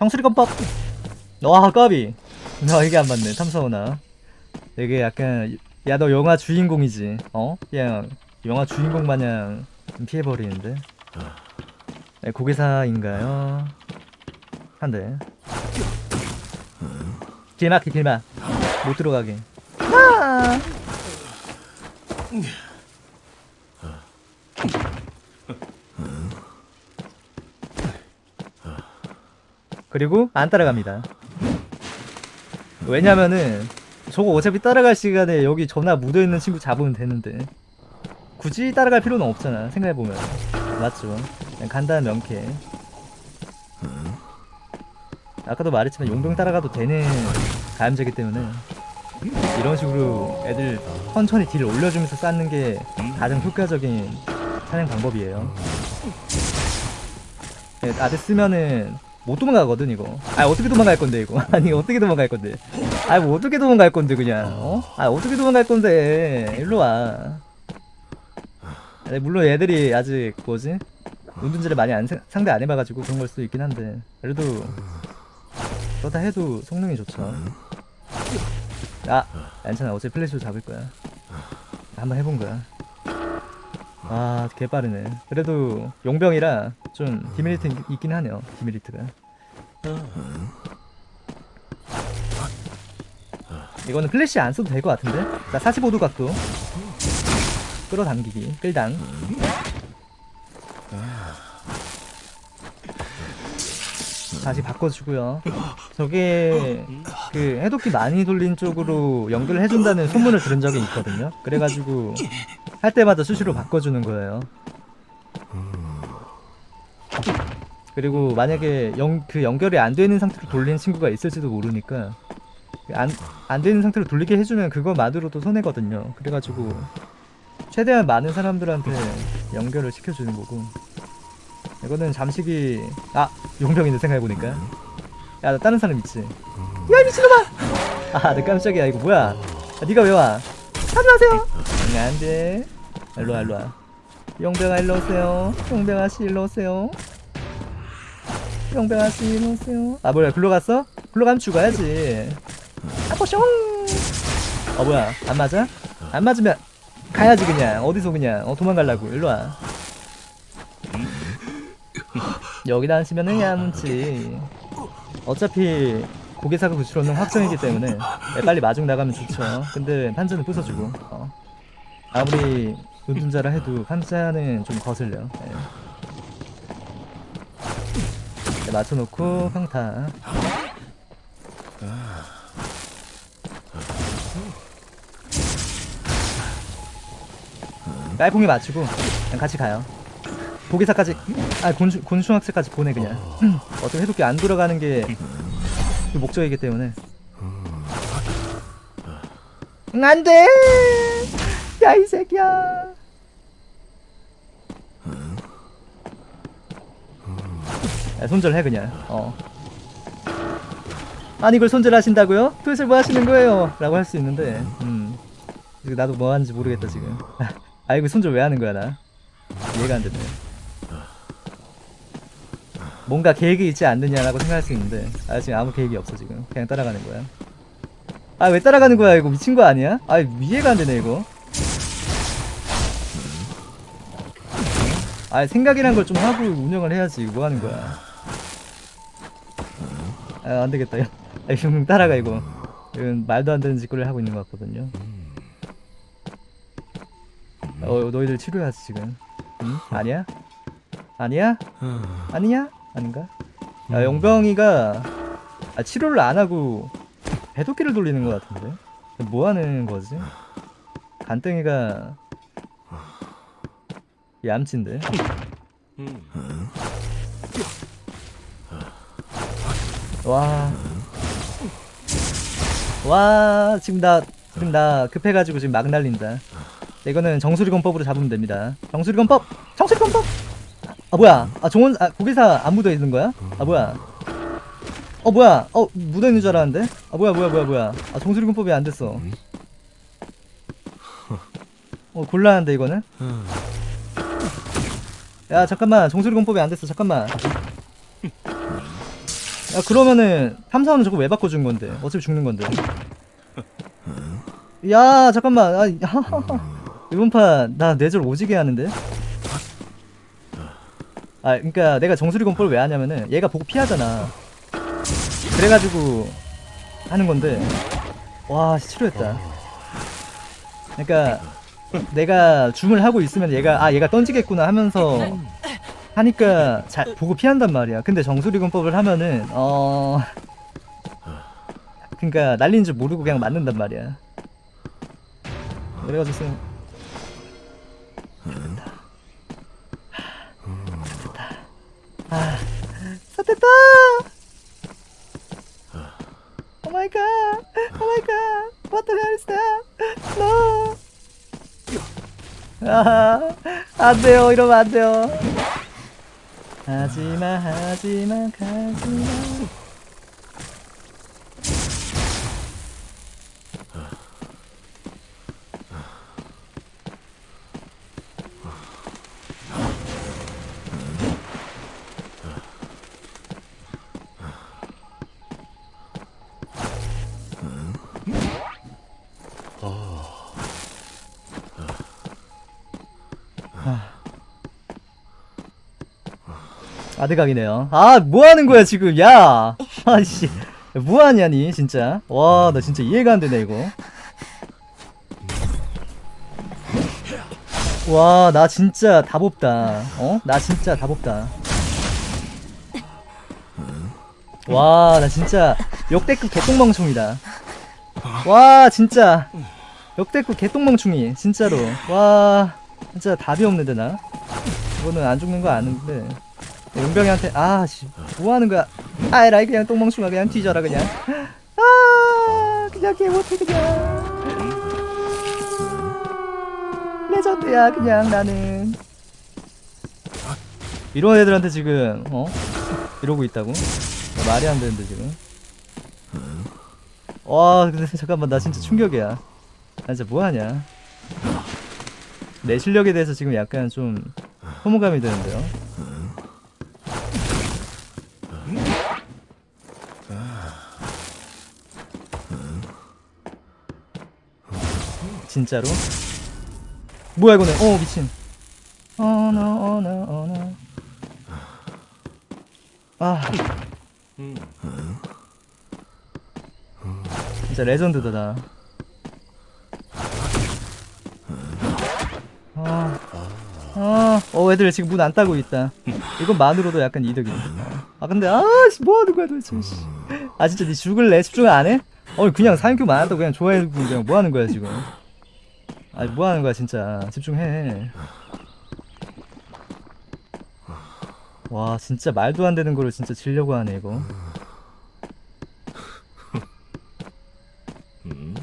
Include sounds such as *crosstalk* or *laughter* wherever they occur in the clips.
정수리건법. 와 까비. 너 이게 안 맞네. 탐사오나 되게 약간 야 너 영화 주인공이지. 어? 그냥 영화 주인공 마냥 피해버리는데. 네, 고개사인가요? 한대. 길막히 길막. 못 들어가게. 아! 그리고 안 따라갑니다. 왜냐면은 저거 어차피 따라갈 시간에 여기 전화 묻어있는 친구 잡으면 되는데 굳이 따라갈 필요는 없잖아 생각해보면. 맞죠? 그냥 간단한 명쾌. 아까도 말했지만 용병 따라가도 되는 가염제기 때문에 이런 식으로 애들 천천히 딜 올려주면서 쌓는 게 가장 효과적인 사냥 방법이에요. 네, 아들 쓰면은 못 도망가거든 이거. 아 어떻게 도망갈 건데 이거? *laughs* 아니 어떻게 도망갈 건데? 아뭐 어떻게 도망갈 건데 그냥? 어? 아 어떻게 도망갈 건데? 일로 와. 아니, 물론 얘들이 아직 뭐지? 운둔지를 많이 안, 세- 상대 안 해봐가지고 그런 걸 수도 있긴 한데. 그래도 그렇다 해도 성능이 좋죠. 아 괜찮아 어차피 플래시로 잡을 거야. 한번 해본 거야. 아 개빠르네. 그래도 용병이라 좀 demerit 있- 있긴 하네요 demerit가 이거는 플래시 안 써도 될 것 같은데? 자 45도 각도. 끌어당기기. 끌당. 다시 바꿔주고요. 저게 그 해독기 많이 돌린 쪽으로 연결을 해준다는 소문을 들은 적이 있거든요. 그래가지고 할 때마다 수시로 바꿔주는 거예요 그리고 만약에 연, 그 연결이 안 되는 상태로 돌린 친구가 있을지도 모르니까 안, 안 되는 상태로 돌리게 해주면 그거만으로도 손해거든요. 그래가지고 최대한 많은 사람들한테 연결을 시켜주는 거고. 이거는 잠식이 아 용병인데 생각해보니까. 야 나 다른 사람 있지? 야 미친놈아! 아내 깜짝이야. 이거 뭐야? 아, 니가 왜 와? 하지 마세요! 안돼. 일로와 일로와. 용병아 일로 오세요. 용병아씨 일로 오세요 용병아씨 일로오세요 아 뭐야 글로 갔어? 글로 가면 죽어야지. 아포숑 어 뭐야 안 맞아? 안 맞으면 가야지 그냥. 어디서 그냥? 어 도망갈라고. 일로와. 여기다 앉으면은 야문지. 어차피 고개사가 구출하는 확정이기 때문에 네, 빨리 마중 나가면 좋죠. 근데 판자는 부숴주고. 어. 아무리 눈둔자라 해도 판자는 좀 거슬려. 네. 네, 맞춰놓고 평타. 깔풍이 맞추고 그냥 같이 가요. 보기사까지 아 곤충, 곤충학생까지 보내 그냥. *clears throat* 어차피 해독기 안 돌아가는 게그 목적이기 때문에. 응 안돼! 야 이 새끼야 야, 손절해 그냥. 어. 아니 이걸 손절하신다고요? 도대체 뭐 하시는 거예요? 라고 할 수 있는데 음. 나도 뭐 하는지 모르겠다 지금. *laughs* 아 이거 손절 왜 하는 거야 나? 이해가 안 되네. 뭔가 계획이 있지 않느냐라고 생각할 수 있는데 아 지금 아무 계획이 없어 지금. 그냥 따라가는 거야. 아 왜 따라가는 거야? 이거 미친 거 아니야? 아 이해가 안 되네 이거. 아 생각이란 걸 좀 하고 운영을 해야지. 뭐 하는 거야 아 안되겠다 야 아, 이거 따라가 이거 이건 말도 안 되는 짓거리를 하고 있는 것 같거든요 어 너희들 치료해야지 지금 응? 아니야? 아니야? 아니냐? 아닌가? 야 용병이가 아, 치료를 안 하고 배도끼를 돌리는 것 같은데 뭐 하는 거지? 간땡이가 얌친데 와. 와, 지금 나, 지금 나 급해가지고 지금 막 날린다. 이거는 정수리건법으로 잡으면 됩니다. 정수리건법! 정수리건법! 아, 뭐야. 아, 종원, 아, 고개사 안 묻어 있는 거야? 아, 뭐야. 어, 뭐야. 어, 묻어 있는 줄 알았는데? 아, 뭐야, 뭐야, 뭐야, 뭐야. 아, 정수리건법이 안 됐어. 어, 곤란한데, 이거는? 야, 잠깐만. 정수리건법이 안 됐어. 잠깐만. 야 그러면은 탐사원은 저거 왜 바꿔준 건데? 어차피 죽는 건데. 야 잠깐만. 아, *laughs* 이번 판 나 뇌절 오지게 하는데? 아 그니까 내가 정수리 공포를 왜 하냐면은 얘가 보고 피하잖아. 그래가지고 하는 건데. 와 치료했다. 그러니까 내가 줌을 하고 있으면 얘가 아 얘가 던지겠구나 하면서 하니까 잘 보고 피한단 말이야. 근데 정수리 공법을 하면은 어 그러니까 날린 줄 모르고 그냥 맞는단 말이야. 그래가지고 쌤 됐다. 아 sat됐다. 오 마이 갓. 오 마이 갓. What the 아, 안 돼요. 이러면 안 돼요. 하지마, 하지마, 가지마. 아드각이네요. 아, 뭐 하는 거야, 지금, 야! 아씨. 뭐 하냐니, 진짜. 와, 나 진짜 이해가 안 되네, 이거. 와, 나 진짜 답 없다. 어? 나 진짜 답 없다. 와, 나 진짜 역대급 개똥멍충이다. 와, 진짜. 역대급 개똥멍충이, 진짜로. 와, 진짜 답이 없는데, 나. 이거는 안 죽는 거 아는데. 용병이한테 아씨 뭐하는 거야? 아이라이 그냥 똥멍충아 그냥 뒤져라 그냥. 아 그냥 개 못해 그냥. 레전드야 그냥 나는. 이런 애들한테 지금 어? 이러고 있다고? 말이 안 되는데 지금. 와 근데 잠깐만 나 진짜 충격이야. 나 진짜 뭐하냐? 내 실력에 대해서 지금 약간 좀 소모감이 드는데요 진짜로? 뭐야 이거는 어 미친 어너 어너 어너 아 진짜 레전드다 나 아, 아, 어, 애들 지금 문 안 따고 있다. 이것만으로도 약간 이득이네. 아, 근데, 아, 씨, 뭐 하는 거야, 도대체, 씨. 아, 진짜 니 죽을래? 집중 안 해? 어, 그냥 사인큐만 안 한다고 그냥 좋아해주고 그냥 뭐 하는 거야, 지금. 아, 뭐 하는 거야, 진짜. 집중해. 와, 진짜 말도 안 되는 거를 진짜 지려고 하네, 이거.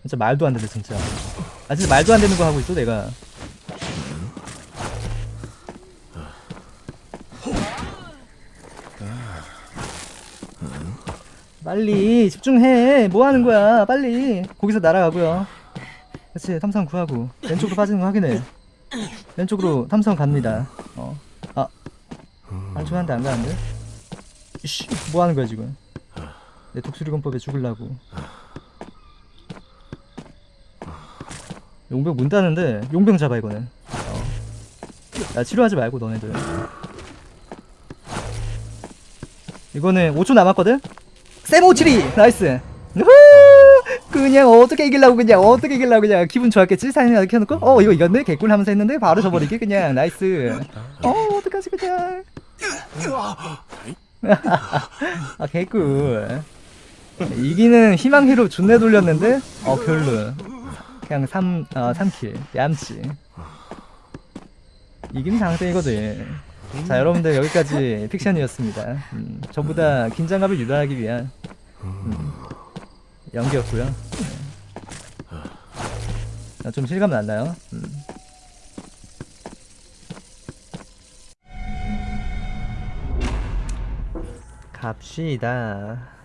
진짜 말도 안 된다, 진짜. 아, 진짜 말도 안 되는 거 하고 있어, 내가. 빨리 집중해. 뭐 하는 거야? 빨리. 거기서 날아가고요. 그렇지 탐성 구하고. 왼쪽으로 빠지는 거 확인해. 왼쪽으로 탐성 갑니다. 어 아. 안좋아한데 안 가는데? 이씨 뭐 하는 거야 지금? 내 독수리건법에 죽을라고. 용병 문 따는데 용병 잡아 이거는. 어. 야 치료하지 말고 너네들. 이거는 5초 남았거든? 세모치리. Nice! 그냥 어떻게 이길라고 그냥 어떻게 이길라고 그냥 기분 좋았겠지? 이렇게 해놓고? 어 이거 이겼네? 개꿀 하면서 했는데 바로 져버리게 그냥 nice. 어 어떡하지 그냥. *laughs* 아 개꿀. 이기는 희망 히로 존내 돌렸는데? 어 별로. 그냥 3, 어, 3킬. 얌치. 이기는 장땡이거든. 자 여러분들 여기까지 픽션이었습니다. 음, 전부 다 긴장감을 유발하기 위한 음, 연기였고요 네. 좀 실감 났나요? 음. 갑시다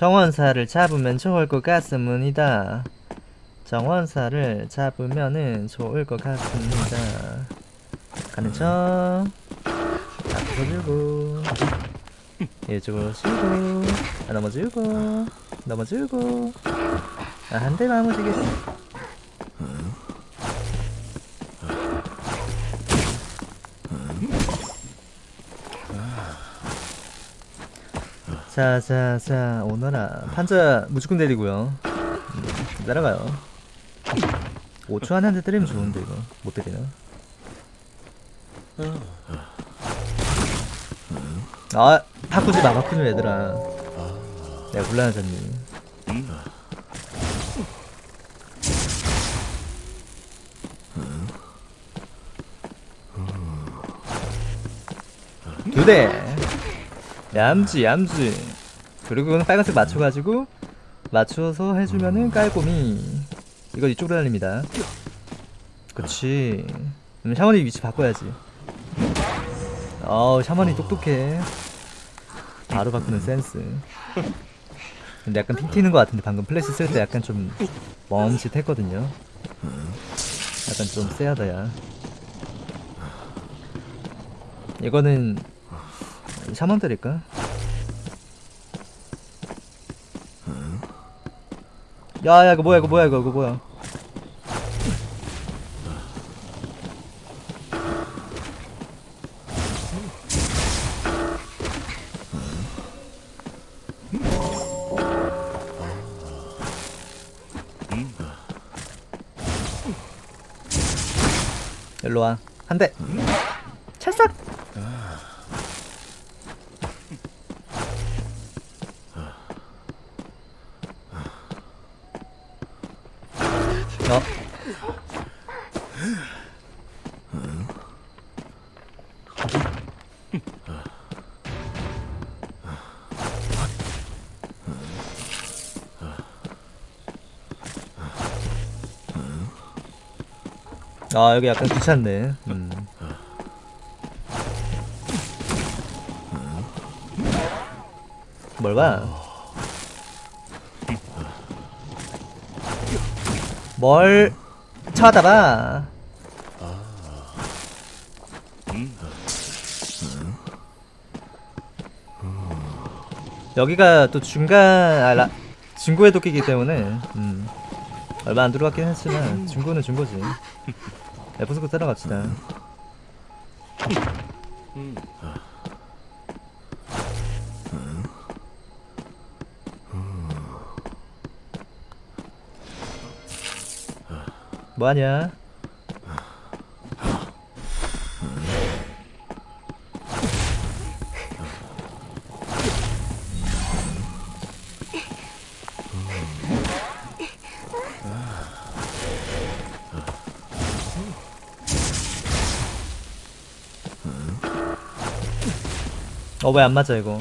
정원사를 잡으면 좋을 것 같습니다. 정원사를 잡으면은 좋을 것 같습니다. 가는 척. 앞으로 들고. 이쪽으로 치고. 아, 넘어지고. 넘어지고. 아, 한대 마무지게. 자, 자, 자, 오너라. 판자 무조건 때리고요. 음, 날아가요. 5초 안에 한대 때리면 좋은데, 이거. 못 때리나? 아, 바꾸지 마, 바꾸지 마, 얘들아. 내가 곤란하잖니. 두 대. 얌지, 얌지. 그리고 이거는 빨간색 맞춰가지고, 맞춰서 해주면은 깔고미. 이거 이쪽으로 달립니다. 그치. 그럼 샤머니 위치 바꿔야지. 어우, 샤머니 똑똑해. 바로 바꾸는 센스. 근데 약간 ping 튀는 것 같은데 방금 플래시 쓸 때 약간 좀 멈칫했거든요. 약간 좀 쎄하다 야. 이거는 샤먼 때릴까? 야야 이거 뭐야 이거 뭐야 이거 이거 뭐야? 일로 와. 한 대. 아 여기 약간 귀찮네. 음. 뭘 봐? 뭘 쳐다봐? 여기가 또 중간 아, 라, 중고의 도끼기 때문에 음, 얼마 안 들어갔긴 했지만 중고는 중고지. 에프스코 따라갑시다. 뭐하냐? 어 왜 안 맞아 이거?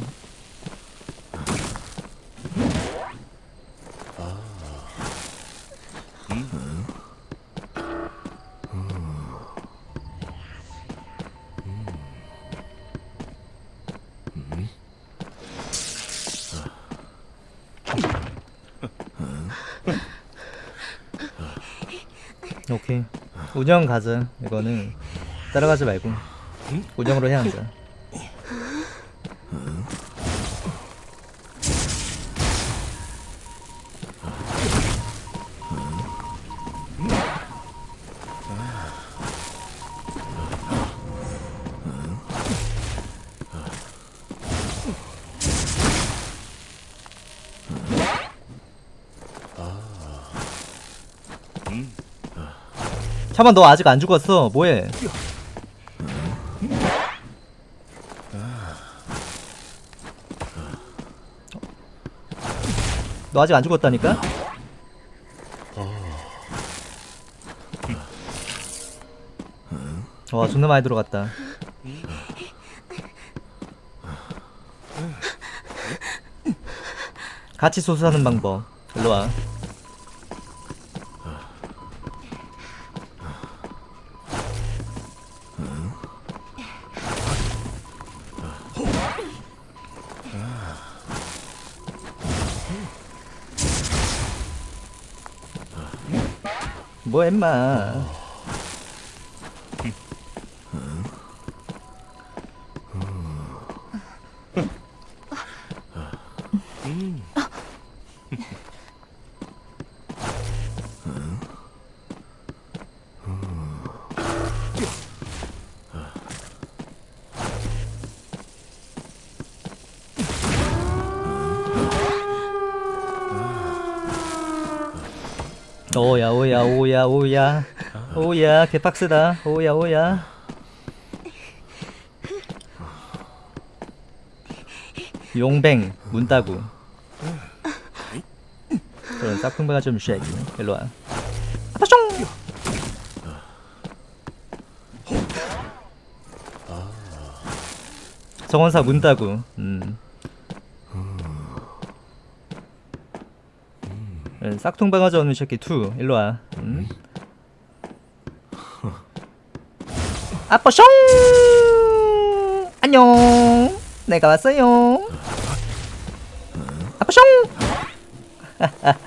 오케이. 운영 가자 이거는. 따라가지 말고. 운영으로 해야 한다 잠깐 너 아직 안 죽었어. 뭐해? 너 아직 안 죽었다니까? 와 존나 많이 들어갔다. 같이 소수하는 방법. 일로와 뭐 엠마 오야 오야 오야 오야. 오야 개빡세다. 오야 오야. 용뱅 문따구. 그런 짝퉁배가 좀 쉐기. 일로와. 아빠숑! 정원사 문따구. 음. 싹퉁바가지 없는 새끼 투 일로와. 음. 아빠 숑! 안녕. 내가 왔어요. 아빠 숑! *laughs*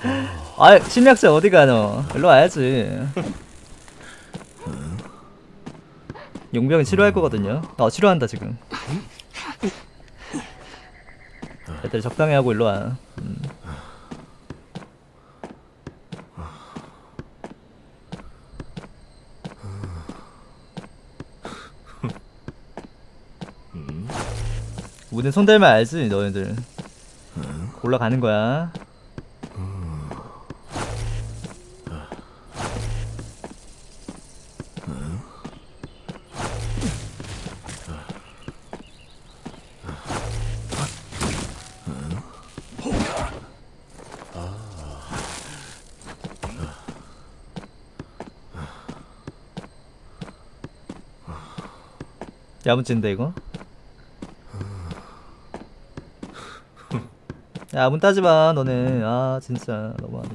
아 심리학자 어디가 너? 일로 와야지. 용병이 치료할 거거든요. 어 치료한다 지금. 애들 적당히 하고 일로 와 우린 손댈만 알지 너희들. 올라가는 거야. 야무진데 이거 야 문 따지마 너네. 아 진짜. 너무하네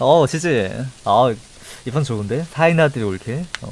어 지지 아 이번 좋은데? 타이나들이 올게? 어